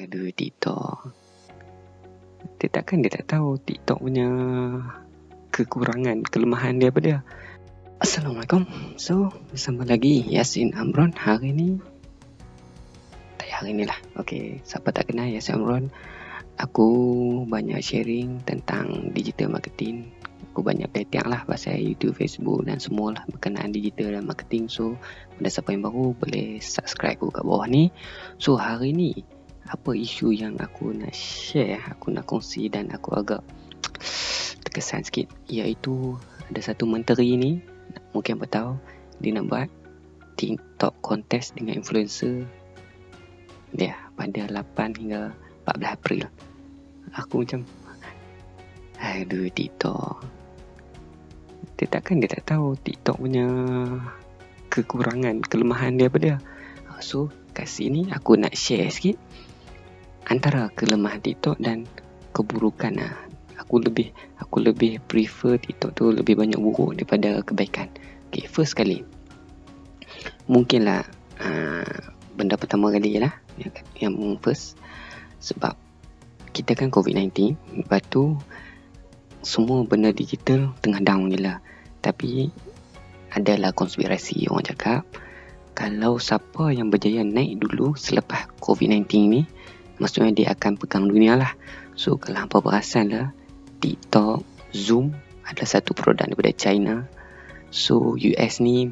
Aduh, TikTok. Dia takkan dia tak tahu TikTok punya kekurangan, kelemahan dia apa dia. Assalamualaikum. So, bersama lagi Yasin Amron hari ni. Tak hari ni lah. Okay, siapa tak kenal Yasin Amron. Aku banyak sharing tentang digital marketing. Aku banyak pelatihan lah pasal YouTube, Facebook dan semua lah berkenaan digital dan marketing. So, pada siapa yang baru boleh subscribe aku kat bawah ni. So, hari ni apa isu yang aku nak share, aku nak kongsi dan aku agak terkesan sikit. Iaitu ada satu menteri ni mungkin apa tahu dia nak buat TikTok kontes dengan influencer dia pada 8 hingga 14 April. Aku macam aduh TikTok. Dia takkan dia tak tahu TikTok punya kekurangan kelemahan dia apa dia. So kat sini aku nak share sikit antara kelemahan TikTok dan keburukan lah. Aku lebih aku lebih prefer TikTok tu lebih banyak buruk daripada kebaikan. Okay, first kali. Mungkinlah uh, benda pertama kali lah yang, yang first sebab kita kan COVID-19 lepas tu semua benda digital tengah down je lah tapi adalah konspirasi orang cakap kalau siapa yang berjaya naik dulu selepas COVID-19 ni maksudnya dia akan pegang dunia lah. So kalau hampa perasan lah TikTok, Zoom adalah satu produk daripada China. So US ni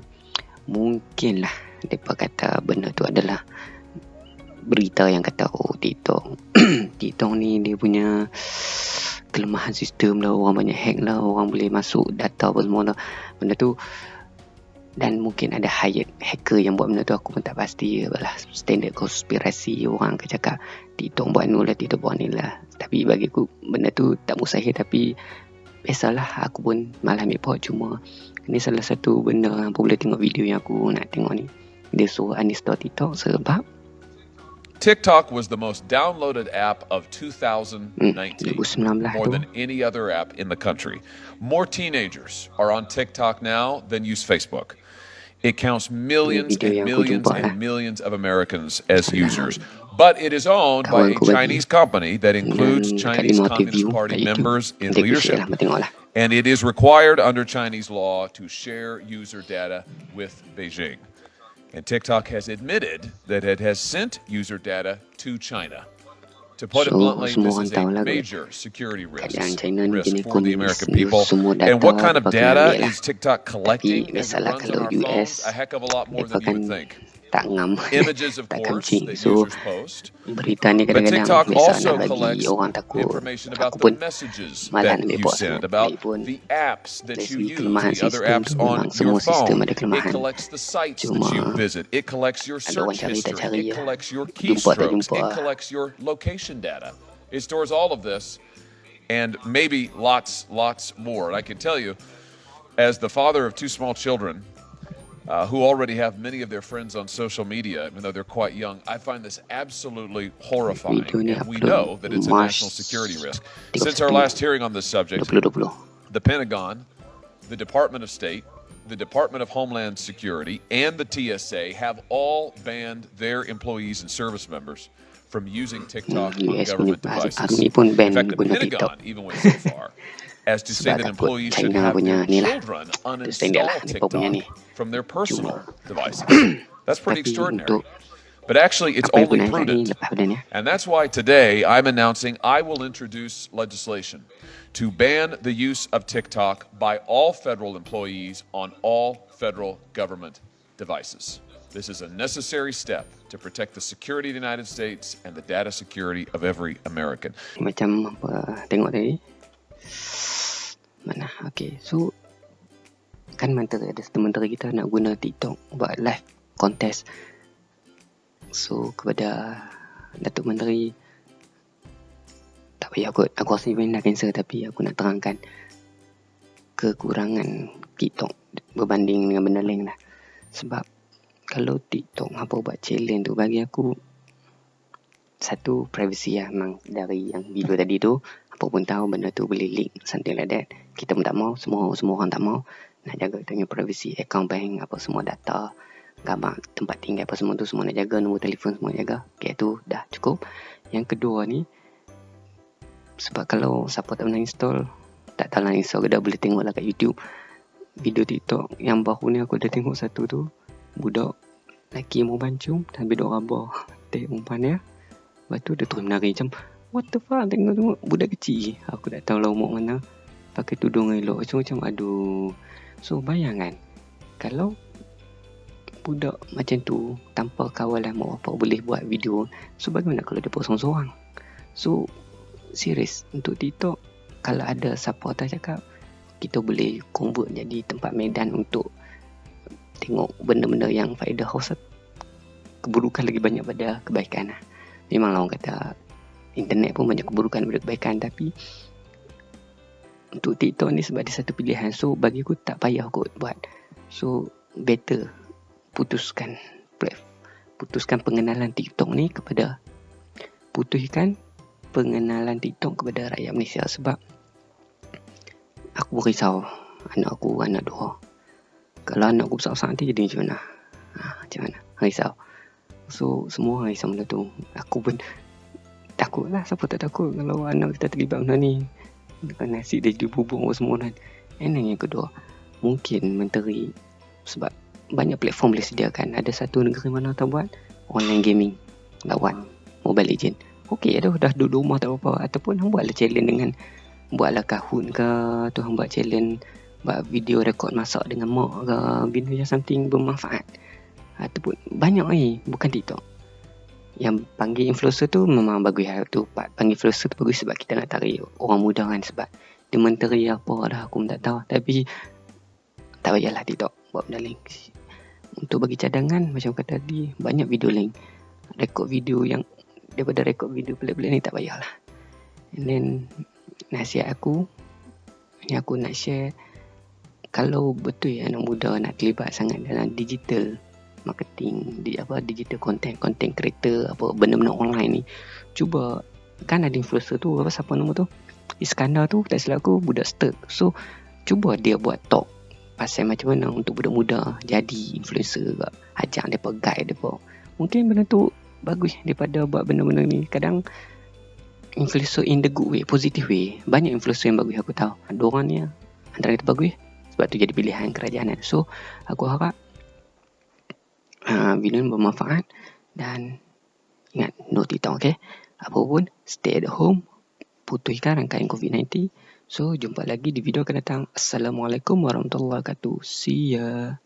mungkin lah mereka kata benda tu adalah berita yang kata oh TikTok. TikTok ni dia punya kelemahan sistem lah orang banyak hack lah orang boleh masuk data apa semua lah. Benda tu dan mungkin ada hired hacker yang buat benda tu aku pun tak pasti lah standard konspirasi orang akan cakap TikTok buat ni lah TikTok buat ni lah tapi bagi aku benda tu tak mustahil tapi biasalah aku pun malah ambil pot. Cuma ni salah satu benda apa boleh tengok video yang aku nak tengok ni. Dia suruh uninstall TikTok sebab TikTok was the most downloaded app of 2019, hmm, more than any other app in the country. More teenagers are on TikTok now than use Facebook. It counts millions and millions and millions of Americans as users. But it is owned by a Chinese company that includes Chinese Communist Party members in leadership. And it is required under Chinese law to share user data with Beijing. And TikTok has admitted that it has sent user data to China. To put it bluntly, this is a major security risk, risk for the American people. And what kind of data is TikTok collecting? It runs on our phones a heck of a lot more than you would think tak ngam tak kencing so berita ni kadang-kadang biasa nak bagi orang takut aku pun malah nak ambil buat semua ni pun dari segi kelemahan sistem tu memang semua sistem ada kelemahan cuma ada orang cari It stores all of this and maybe lots, lots more. And I can tell you, as the father of two small children, uh, who already have many of their friends on social media, even though they're quite young. I find this absolutely horrifying, and we know that it's a national security risk. Since our last hearing on this subject, the Pentagon, the Department of State, the Department of Homeland Security, and the TSA have all banned their employees and service members from using TikTok on government devices. In fact, the Pentagon even went so far as to say that employees should have their children uninstall TikTok from their personal devices. That's pretty extraordinary. But actually, it's only prudent. And that's why today I'm announcing I will introduce legislation to ban the use of TikTok by all federal employees on all federal government devices. This is a necessary step to protect the security of the United States and the data security of every American. Macam apa tengok tadi mana? Okay so kan menteri ada satu menteri kita nak guna TikTok buat live contest. So kepada Datuk Menteri tak payah kot. Aku rasa even nak cancel tapi aku nak terangkan kekurangan TikTok berbanding dengan benda lain lah. Sebab kalau TikTok apa buat challenge tu bagi aku satu privacy lah memang dari yang video tadi tu. Apa pun tahu benda tu boleh leak something like that kita pun tak mau semua semua orang tak mau nak jaga kita punya privacy account bank apa semua data gambar tempat tinggal apa semua tu semua nak jaga nombor telefon semua jaga. Okay tu dah cukup. Yang kedua ni sebab kalau siapa tak pernah install tak tahu lah install ke dah boleh tengok lah kat YouTube. Video TikTok yang baru ni aku dah tengok satu tu budak lelaki mau bancung dan duk rabah tengok umpan dia. Lepas tu dia terus menari macam what the fuck? Tengok tengok budak kecil. Aku tak tahu lah umur mana pakai tudung elok so macam aduh. So bayangkan kalau budak macam tu tanpa kawalan mak bapak boleh buat video so bagaimana kalau dia posong seorang? So serius untuk TikTok kalau ada supporter cakap kita boleh convert jadi tempat medan untuk tengok benda-benda yang faedah host keburukan lagi banyak pada kebaikan lah. Memanglah orang kata internet pun banyak keburukan daripada kebaikan tapi untuk TikTok ni sebab dia satu pilihan. So bagi aku tak payah kot buat. So better putuskan putuskan pengenalan TikTok ni kepada putuskan pengenalan TikTok kepada rakyat Malaysia sebab aku risau anak aku anak dua. Kalau anak aku besar-besar nanti jadi macam mana? Ha, macam mana? Risau. So semua risau benda tu. Aku pun takut lah siapa tak takut kalau anak kita terlibat benda ni nasi dia jadi bubuk semua kan. And yang kedua mungkin menteri sebab banyak platform boleh sediakan. Ada satu negeri mana tak buat? Online gaming. Lawan mobile legend. Okey dah dah duduk rumah tak apa-apa. Ataupun hang buatlah challenge dengan buatlah kahun ke tu hang buat challenge buat video rekod masak dengan mak ke benda yang something bermanfaat. Ataupun banyak ni bukan TikTok yang panggil influencer tu memang bagus lah tu. Panggil influencer tu bagus sebab kita nak tarik orang muda kan sebab dia menteri apa dah aku tak tahu. Tapi tak payahlah TikTok buat benda link. Untuk bagi cadangan macam kata tadi banyak video link. Rekod video yang daripada rekod video pelik-pelik ni tak payahlah. And then nasihat aku yang aku nak share kalau betul anak muda nak terlibat sangat dalam digital marketing di apa digital content content creator apa benda-benda online ni cuba kan ada influencer tu apa siapa nama tu Iskandar tu tak silap aku budak start so cuba dia buat talk pasal macam mana untuk budak muda jadi influencer ke ajak depa guide depa mungkin benda tu bagus daripada buat benda-benda ni kadang influencer in the good way, positive way. Banyak influencer yang bagus aku tahu. Ada orang ni antara itu bagus sebab tu jadi pilihan kerajaan. Kan. So, aku harap uh, video bermanfaat dan ingat no TikTok okay. Apa pun stay at home putuskan rangkaian COVID-19. So, jumpa lagi di video akan datang. Assalamualaikum warahmatullahi wabarakatuh. See ya.